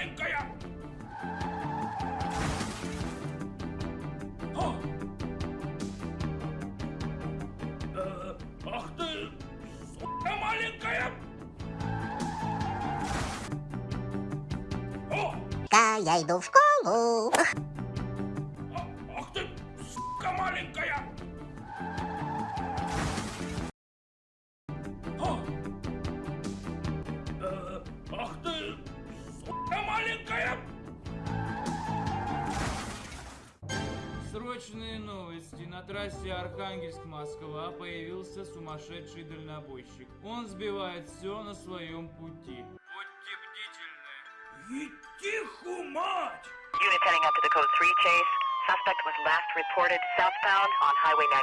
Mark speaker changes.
Speaker 1: маленькая! О!
Speaker 2: Э, ах ты, сука маленькая! О! Ка, я иду в школу. О! Ах ты, сука маленькая!
Speaker 3: Срочные новости. На трассе Архангельск-Москва появился сумасшедший дальнобойщик. Он сбивает все на своем пути. Будьте бдительны.
Speaker 2: Идти мать!
Speaker 4: Unit heading up to the code 3 chase. Suspect was last reported southbound on Highway 90.